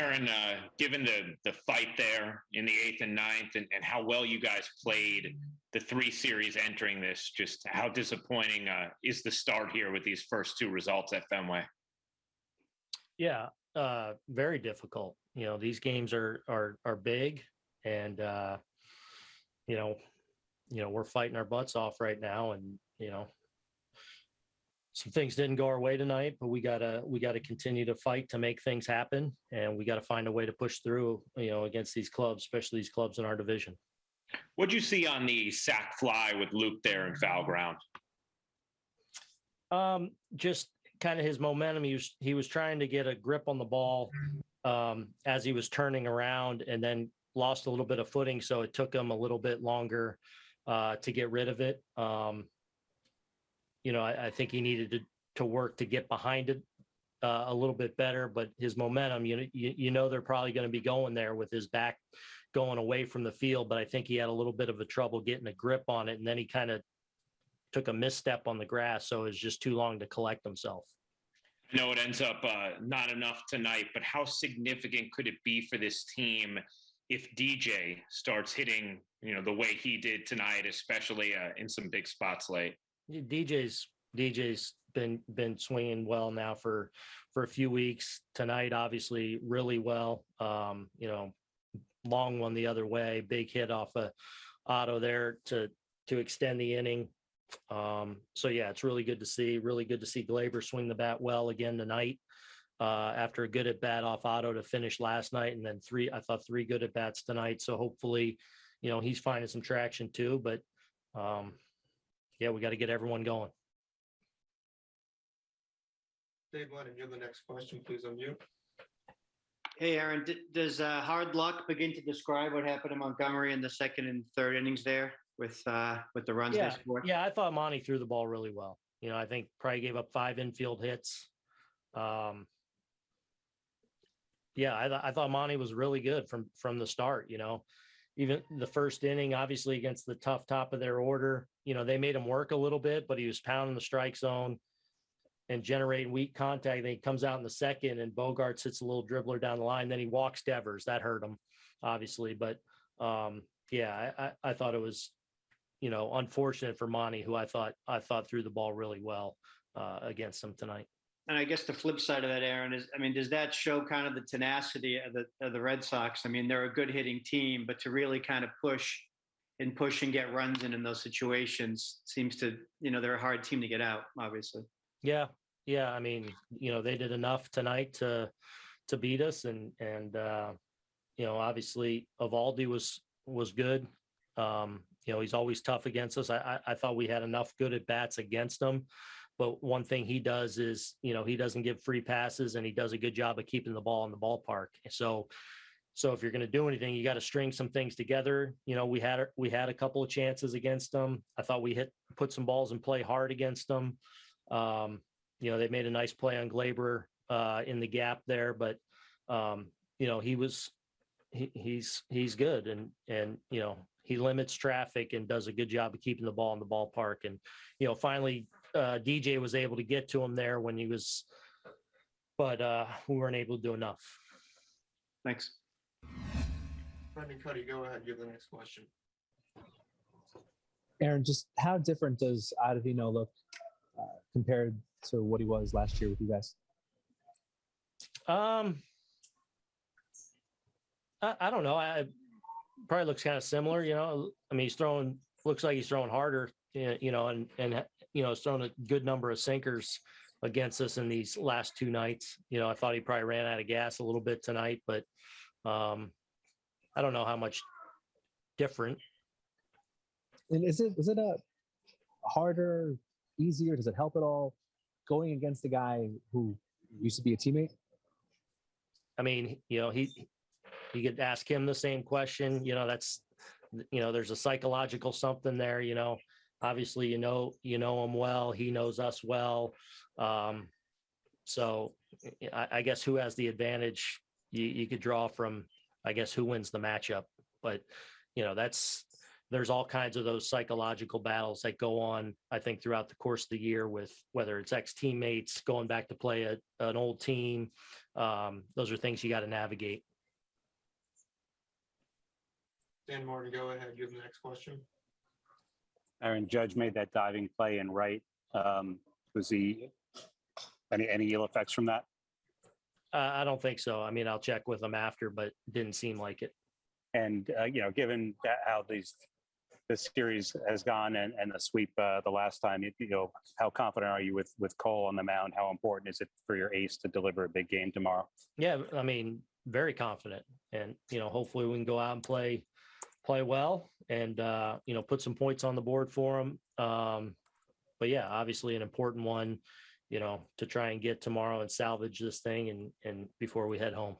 Aaron, uh, given the the fight there in the eighth and ninth, and, and how well you guys played the three series entering this, just how disappointing uh, is the start here with these first two results at Fenway? Yeah, uh, very difficult. You know, these games are are are big, and uh, you know, you know, we're fighting our butts off right now, and you know, some things didn't go our way tonight, but we gotta we gotta continue to fight to make things happen, and we gotta find a way to push through. You know, against these clubs, especially these clubs in our division. What'd you see on the sac fly with Luke there in foul ground? Um, just kind of his momentum. He was he was trying to get a grip on the ball um, as he was turning around, and then lost a little bit of footing. So it took him a little bit longer uh, to get rid of it. Um, you know, I, I think he needed to to work to get behind it uh, a little bit better. But his momentum, you know, you, you know, they're probably going to be going there with his back going away from the field. But I think he had a little bit of a trouble getting a grip on it, and then he kind of took a misstep on the grass, so it was just too long to collect himself. I know it ends up uh, not enough tonight, but how significant could it be for this team if DJ starts hitting, you know, the way he did tonight, especially uh, in some big spots late? DJ's DJ's been been swinging well now for for a few weeks. Tonight, obviously, really well. Um, you know, long one the other way, big hit off a auto there to to extend the inning. Um, so yeah, it's really good to see. Really good to see Gleyber swing the bat well again tonight. Uh, after a good at bat off auto to finish last night, and then three, I thought three good at bats tonight. So hopefully, you know, he's finding some traction too. But um, yeah, we got to get everyone going. Dave Lennon, you're the next question. Please unmute. Hey, Aaron, d- does uh, hard luck begin to describe what happened to Montgomery in the second and third innings there with uh, with the runs Yeah, they scored? Yeah, I thought Monty threw the ball really well. You know, I think probably gave up five infield hits. Um, yeah, I, th- I thought Monty was really good from from the start. You know, even the first inning, obviously against the tough top of their order. You know, they made him work a little bit, but he was pounding the strike zone and generating weak contact. Then he comes out in the second, and Bogaerts hits a little dribbler down the line. Then he walks Devers. That hurt him, obviously. But um, yeah, I, I, I thought it was you know, unfortunate for Monty, who I thought I thought threw the ball really well uh, against him tonight. And I guess the flip side of that, Aaron, is I mean, does that show kind of the tenacity of the of the Red Sox? I mean, they're a good hitting team, but to really kind of push and push and get runs in in those situations seems to, you know, they're a hard team to get out, obviously. Yeah, yeah. I mean, you know, they did enough tonight to to beat us, and and uh, you know, obviously, Eovaldi was was good. Um, you know, he's always tough against us. I, I, I thought we had enough good at bats against him. But one thing he does is, you know, he doesn't give free passes and he does a good job of keeping the ball in the ballpark. So, so if you're going to do anything, you got to string some things together. You know, we had we had a couple of chances against them. I thought we hit put some balls and play hard against them. Um, you know, they made a nice play on Gleyber uh, in the gap there, but um, you know, he was he, he's he's good and and you know he limits traffic and does a good job of keeping the ball in the ballpark. And, you know, finally, uh, DJ was able to get to him there when he was, but uh, we weren't able to do enough. Thanks. Brendan Kuty, go ahead. You're the next question. Aaron, just how different does Ottavino look uh, compared to what he was last year with you guys? Um, I, I don't know. I probably looks kind of similar. You know, I mean, he's throwing looks like he's throwing harder. You know, and and you know, thrown a good number of sinkers against us in these last two nights. You know, I thought he probably ran out of gas a little bit tonight, but um, I don't know how much different. And is it is it a harder, easier? Does it help at all going against a guy who used to be a teammate? I mean, you know, he you could ask him the same question. You know, that's you know, there's a psychological something there. You know, obviously, you know, you know him well. He knows us well. Um, so, I, I guess who has the advantage? You, you could draw from, I guess, who wins the matchup. But you know, that's there's all kinds of those psychological battles that go on, I think, throughout the course of the year with whether it's ex teammates going back to play a, an old team. Um, those are things you got to navigate. Dan Martin, go ahead. You have the next question. Aaron Judge made that diving play and right. Um, was he any any ill effects from that? Uh, I don't think so. I mean, I'll check with them after, but didn't seem like it. And uh, you know, given that how these this series has gone and, and the sweep uh, the last time, you, you know, how confident are you with with Cole on the mound? How important is it for your ace to deliver a big game tomorrow? Yeah, I mean, very confident, and you know, hopefully we can go out and play, play well, and uh, you know, put some points on the board for them. Um, but yeah, obviously an important one, you know, to try and get tomorrow and salvage this thing, and and before we head home.